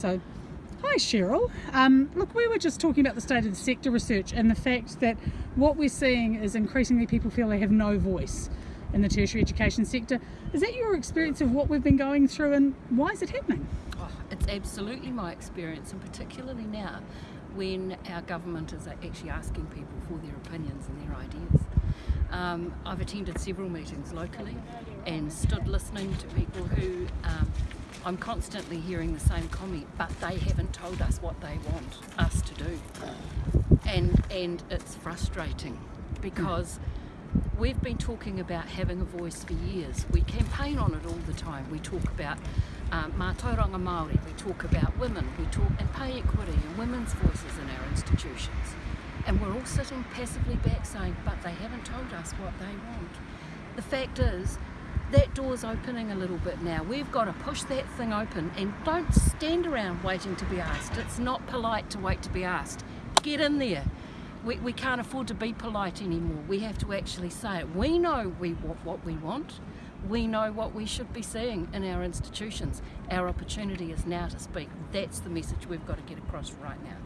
So, hi Cheryl. Um, look, we were just talking about the state of the sector research and the fact that what we're seeing is increasingly people feel they have no voice in the tertiary education sector. Is that your experience of what we've been going through and why is it happening? Oh, it's absolutely my experience, and particularly now when our government is actually asking people for their opinions and their ideas. Um, I've attended several meetings locally and stood listening to people who I'm constantly hearing the same comment, but they haven't told us what they want us to do. And, and it's frustrating because we've been talking about having a voice for years. We campaign on it all the time. We talk about um, mātauranga Māori, we talk about women, we talk and pay equity and women's voices in our institutions. And we're all sitting passively back saying, but they haven't told us what they want. The fact is, that door's opening a little bit now. We've got to push that thing open and don't stand around waiting to be asked. It's not polite to wait to be asked. Get in there. We, we can't afford to be polite anymore. We have to actually say it. We know we want what we want. We know what we should be seeing in our institutions. Our opportunity is now to speak. That's the message we've got to get across right now.